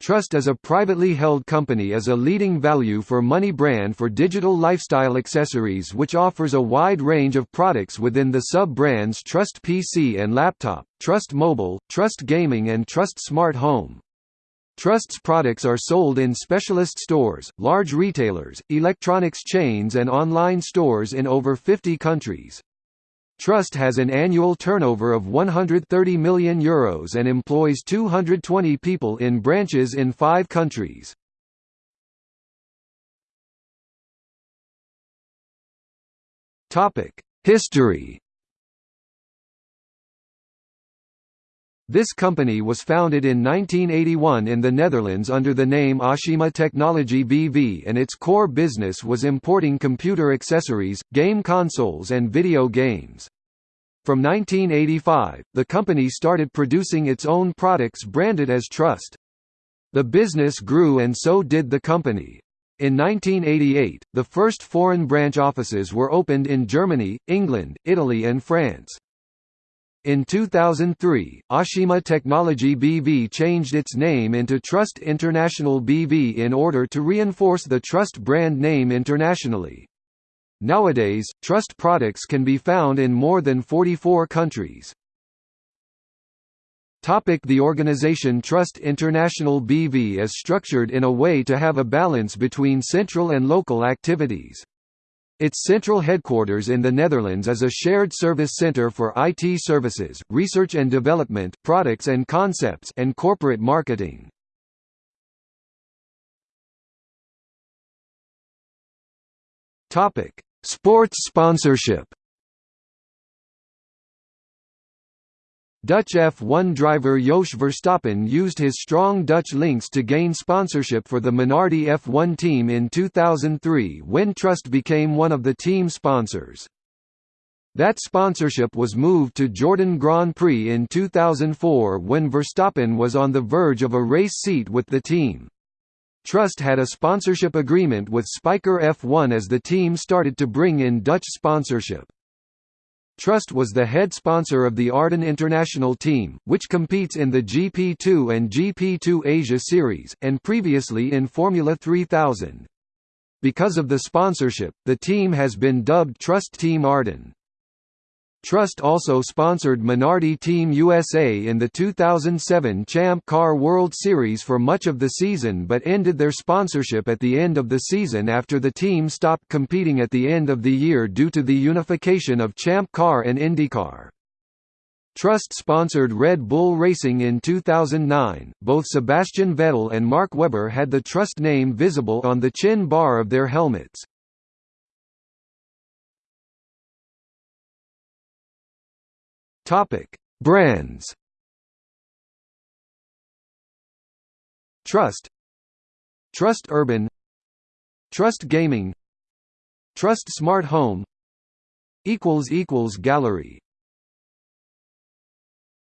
Trust as a privately held company is a leading value for money brand for digital lifestyle accessories which offers a wide range of products within the sub-brands Trust PC and Laptop, Trust Mobile, Trust Gaming and Trust Smart Home. Trust's products are sold in specialist stores, large retailers, electronics chains and online stores in over 50 countries. Trust has an annual turnover of €130 million Euros and employs 220 people in branches in five countries. History This company was founded in 1981 in the Netherlands under the name Aashima Technology BV and its core business was importing computer accessories, game consoles and video games. From 1985, the company started producing its own products branded as Trust. The business grew and so did the company. In 1988, the first foreign branch offices were opened in Germany, England, Italy and France. In 2003, Aashima Technology BV changed its name into Trust International BV in order to reinforce the Trust brand name internationally. Nowadays, Trust products can be found in more than 44 countries. Topic the organization Trust International BV is structured in a way to have a balance between central and local activities. Its central headquarters in the Netherlands is a shared service center for IT services, research and development, products and concepts and corporate marketing. Topic: Sports sponsorship Dutch F1 driver Jos Verstappen used his strong Dutch links to gain sponsorship for the Minardi F1 team in 2003 when Trust became one of the team sponsors. That sponsorship was moved to Jordan Grand Prix in 2004 when Verstappen was on the verge of a race seat with the team. Trust had a sponsorship agreement with Spyker F1 as the team started to bring in Dutch sponsorship. Trust was the head sponsor of the Arden International team, which competes in the GP2 and GP2 Asia Series, and previously in Formula 3000. Because of the sponsorship, the team has been dubbed Trust Team Arden. Trust also sponsored Minardi Team USA in the 2007 Champ Car World Series for much of the season but ended their sponsorship at the end of the season after the team stopped competing at the end of the year due to the unification of Champ Car and IndyCar. Trust sponsored Red Bull Racing in 2009. Both Sebastian Vettel and Mark Webber had the Trust name visible on the chin bar of their helmets. Topic: Brands. Trust. Trust Urban. Trust Gaming. Trust Smart Home. Equals equals Gallery